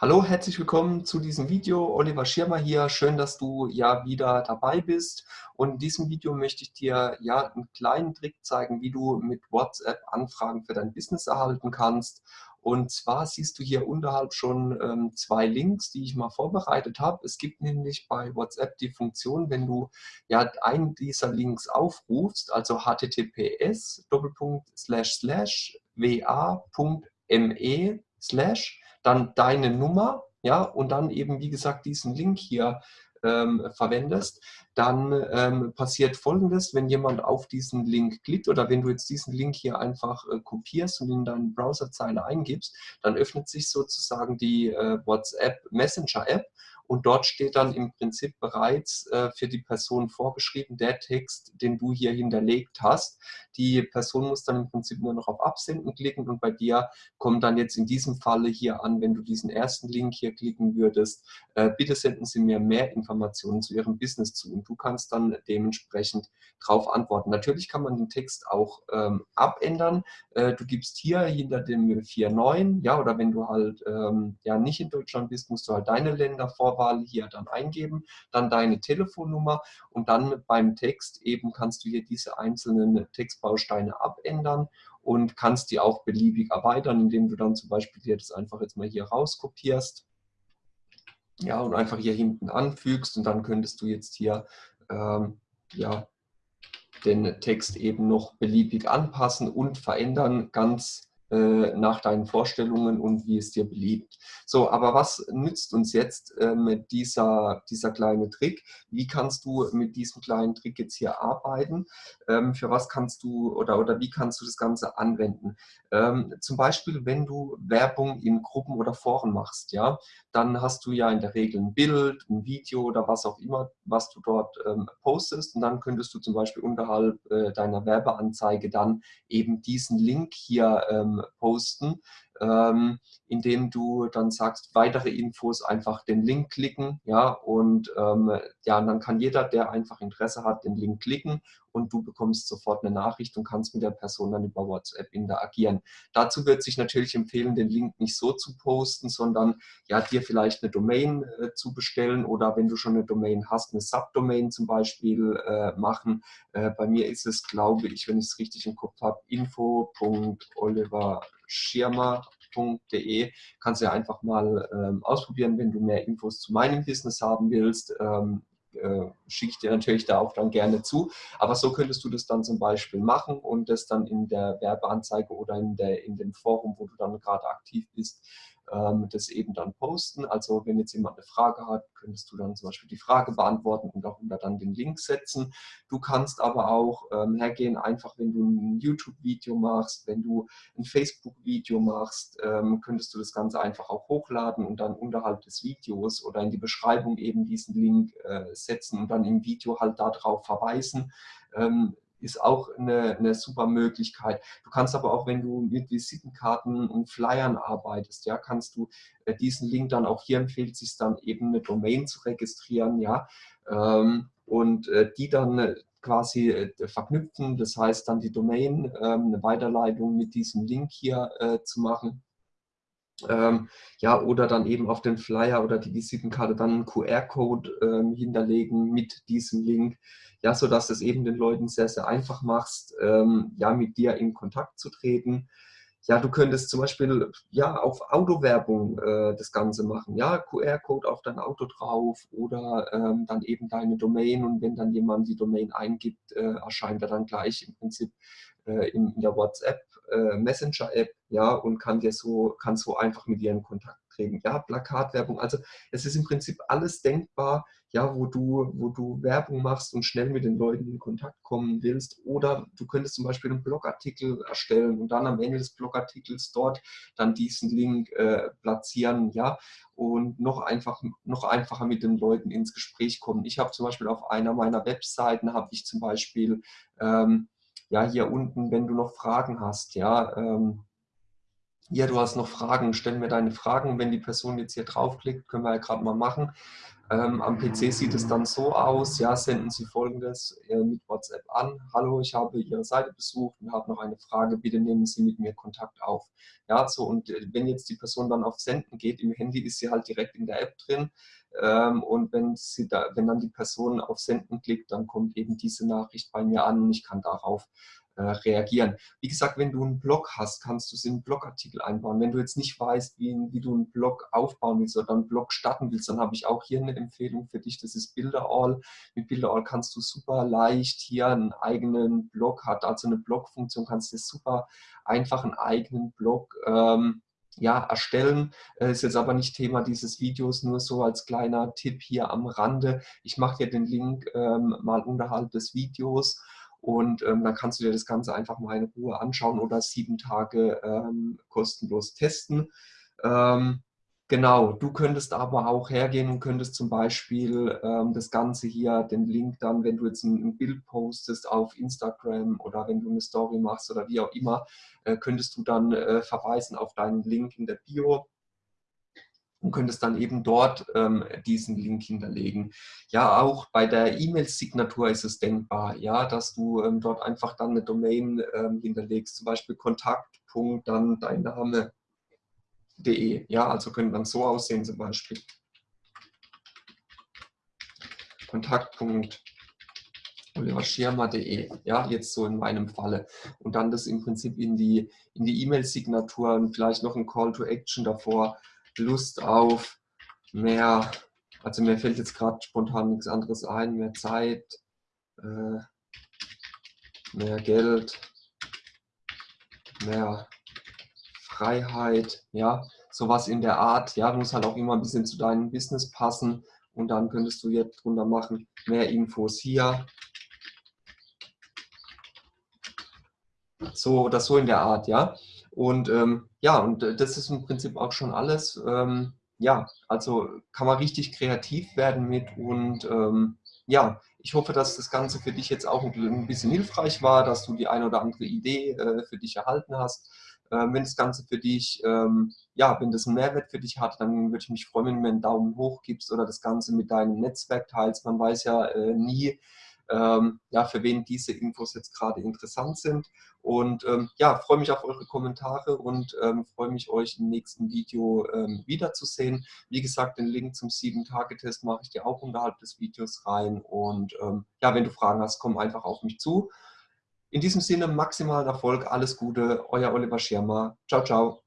Hallo, herzlich willkommen zu diesem Video. Oliver Schirmer hier. Schön, dass du ja wieder dabei bist. Und in diesem Video möchte ich dir ja einen kleinen Trick zeigen, wie du mit WhatsApp Anfragen für dein Business erhalten kannst. Und zwar siehst du hier unterhalb schon ähm, zwei Links, die ich mal vorbereitet habe. Es gibt nämlich bei WhatsApp die Funktion, wenn du ja einen dieser Links aufrufst, also https wa.me slash dann deine Nummer, ja, und dann eben, wie gesagt, diesen Link hier ähm, verwendest, dann ähm, passiert folgendes, wenn jemand auf diesen Link klickt oder wenn du jetzt diesen Link hier einfach äh, kopierst und in deine Browserzeile eingibst, dann öffnet sich sozusagen die äh, WhatsApp Messenger App und dort steht dann im Prinzip bereits äh, für die Person vorgeschrieben, der Text, den du hier hinterlegt hast. Die Person muss dann im Prinzip nur noch auf Absenden klicken und bei dir kommt dann jetzt in diesem Falle hier an, wenn du diesen ersten Link hier klicken würdest, äh, bitte senden Sie mir mehr Informationen zu Ihrem Business zu. und du kannst dann dementsprechend darauf antworten. Natürlich kann man den Text auch ähm, abändern. Äh, du gibst hier hinter dem 4.9, ja, oder wenn du halt ähm, ja nicht in Deutschland bist, musst du halt deine Länder vor Vorwahl hier dann eingeben, dann deine Telefonnummer und dann beim Text eben kannst du hier diese einzelnen Textbausteine abändern und kannst die auch beliebig erweitern, indem du dann zum Beispiel dir das einfach jetzt mal hier rauskopierst ja, und einfach hier hinten anfügst und dann könntest du jetzt hier ähm, ja, den Text eben noch beliebig anpassen und verändern, ganz äh, nach deinen Vorstellungen und wie es dir beliebt. So, aber was nützt uns jetzt ähm, dieser, dieser kleine Trick? Wie kannst du mit diesem kleinen Trick jetzt hier arbeiten? Ähm, für was kannst du oder, oder wie kannst du das Ganze anwenden? Ähm, zum Beispiel, wenn du Werbung in Gruppen oder Foren machst, ja, dann hast du ja in der Regel ein Bild, ein Video oder was auch immer, was du dort ähm, postest und dann könntest du zum Beispiel unterhalb äh, deiner Werbeanzeige dann eben diesen Link hier ähm, posten, ähm, indem du dann sagst, weitere Infos einfach den Link klicken, ja, und ähm, ja, und dann kann jeder, der einfach Interesse hat, den Link klicken und du bekommst sofort eine Nachricht und kannst mit der Person dann über WhatsApp interagieren. Dazu wird sich natürlich empfehlen, den Link nicht so zu posten, sondern ja, dir vielleicht eine Domain äh, zu bestellen oder wenn du schon eine Domain hast, eine Subdomain zum Beispiel äh, machen. Äh, bei mir ist es, glaube ich, wenn ich es richtig im Kopf habe, info.oliverschirmer.de. Kannst du ja einfach mal ähm, ausprobieren, wenn du mehr Infos zu meinem Business haben willst. Ähm, äh, schicke ich dir natürlich da auch dann gerne zu. Aber so könntest du das dann zum Beispiel machen und das dann in der Werbeanzeige oder in, der, in dem Forum, wo du dann gerade aktiv bist, ähm, das eben dann posten. Also wenn jetzt jemand eine Frage hat, könntest du dann zum Beispiel die Frage beantworten und darunter dann den Link setzen. Du kannst aber auch ähm, hergehen, einfach wenn du ein YouTube-Video machst, wenn du ein Facebook-Video machst, ähm, könntest du das Ganze einfach auch hochladen und dann unterhalb des Videos oder in die Beschreibung eben diesen Link äh, setzen und dann im Video halt darauf verweisen. Ähm, ist auch eine, eine super Möglichkeit. Du kannst aber auch, wenn du mit Visitenkarten und Flyern arbeitest, ja, kannst du äh, diesen Link dann auch hier empfiehlt sich dann eben eine Domain zu registrieren, ja, ähm, und äh, die dann äh, quasi verknüpfen, das heißt dann die Domain, ähm, eine Weiterleitung mit diesem Link hier zu machen. Ähm, ja, oder dann eben auf den Flyer oder die Visitenkarte dann einen QR-Code ähm, hinterlegen mit diesem Link, ja, sodass es eben den Leuten sehr, sehr einfach machst, ähm, ja, mit dir in Kontakt zu treten. Ja, du könntest zum Beispiel ja, auf Autowerbung äh, das Ganze machen. Ja, QR-Code auf dein Auto drauf oder ähm, dann eben deine Domain und wenn dann jemand die Domain eingibt, äh, erscheint er dann gleich im Prinzip äh, in, in der WhatsApp äh, Messenger-App, ja, und kann dir so, kann so einfach mit dir in Kontakt treten. Ja, Plakatwerbung, also es ist im Prinzip alles denkbar, ja, wo du, wo du Werbung machst und schnell mit den Leuten in Kontakt kommen willst. Oder du könntest zum Beispiel einen Blogartikel erstellen und dann am Ende des Blogartikels dort dann diesen Link äh, platzieren, ja, und noch, einfach, noch einfacher mit den Leuten ins Gespräch kommen. Ich habe zum Beispiel auf einer meiner Webseiten, habe ich zum Beispiel ähm, ja, hier unten, wenn du noch Fragen hast, ja, ähm, ja, du hast noch Fragen, stell mir deine Fragen. Wenn die Person jetzt hier draufklickt, können wir ja gerade mal machen. Ähm, am PC sieht es dann so aus, ja, senden Sie folgendes äh, mit WhatsApp an. Hallo, ich habe Ihre Seite besucht und habe noch eine Frage, bitte nehmen Sie mit mir Kontakt auf. Ja, so und äh, wenn jetzt die Person dann auf Senden geht, im Handy ist sie halt direkt in der App drin ähm, und wenn, sie da, wenn dann die Person auf Senden klickt, dann kommt eben diese Nachricht bei mir an und ich kann darauf äh, reagieren. Wie gesagt, wenn du einen Blog hast, kannst du es in einen Blogartikel einbauen. Wenn du jetzt nicht weißt, wie, wie du einen Blog aufbauen willst oder einen Blog starten willst, dann habe ich auch hier eine Empfehlung für dich. Das ist Bilderall. Mit Bilderall kannst du super leicht hier einen eigenen Blog, hat also eine Blogfunktion, kannst du super einfach einen eigenen Blog ähm, ja, erstellen. Äh, ist jetzt aber nicht Thema dieses Videos, nur so als kleiner Tipp hier am Rande. Ich mache dir den Link ähm, mal unterhalb des Videos und ähm, dann kannst du dir das Ganze einfach mal in Ruhe anschauen oder sieben Tage ähm, kostenlos testen. Ähm, genau, du könntest aber auch hergehen und könntest zum Beispiel ähm, das Ganze hier, den Link dann, wenn du jetzt ein, ein, Bild postest auf Instagram oder wenn du eine Story machst oder wie auch immer, äh, könntest du dann äh, verweisen auf deinen Link in der Bio und könntest dann eben dort ähm, diesen Link hinterlegen. Ja, auch bei der E-Mail-Signatur ist es denkbar, ja, dass du ähm, dort einfach dann eine Domain ähm, hinterlegst, zum Beispiel Kontakt.punkt, dann dein Name.de. Ja, also können dann so aussehen zum Beispiel. Kontakt.de oliverschirmer.de, ja, jetzt so in meinem Falle. Und dann das im Prinzip in die in die E-Mail-Signatur und vielleicht noch ein Call to Action davor Lust auf mehr, also mir fällt jetzt gerade spontan nichts anderes ein, mehr Zeit, äh, mehr Geld, mehr Freiheit, ja, sowas in der Art, ja, muss halt auch immer ein bisschen zu deinem Business passen und dann könntest du jetzt drunter machen, mehr Infos hier, so oder so in der Art, ja. Und ähm, ja, und äh, das ist im Prinzip auch schon alles. Ähm, ja, also kann man richtig kreativ werden mit und ähm, ja, ich hoffe, dass das Ganze für dich jetzt auch ein bisschen hilfreich war, dass du die eine oder andere Idee äh, für dich erhalten hast. Ähm, wenn das Ganze für dich, ähm, ja, wenn das einen Mehrwert für dich hat, dann würde ich mich freuen, wenn du mir einen Daumen hoch gibst oder das Ganze mit deinem Netzwerk teilst. Man weiß ja äh, nie, ähm, ja, für wen diese Infos jetzt gerade interessant sind. Und ähm, ja, freue mich auf eure Kommentare und ähm, freue mich, euch im nächsten Video ähm, wiederzusehen. Wie gesagt, den Link zum 7-Tage-Test mache ich dir auch unterhalb des Videos rein. Und ähm, ja, wenn du Fragen hast, komm einfach auf mich zu. In diesem Sinne maximalen Erfolg, alles Gute, euer Oliver Schirmer. Ciao, ciao.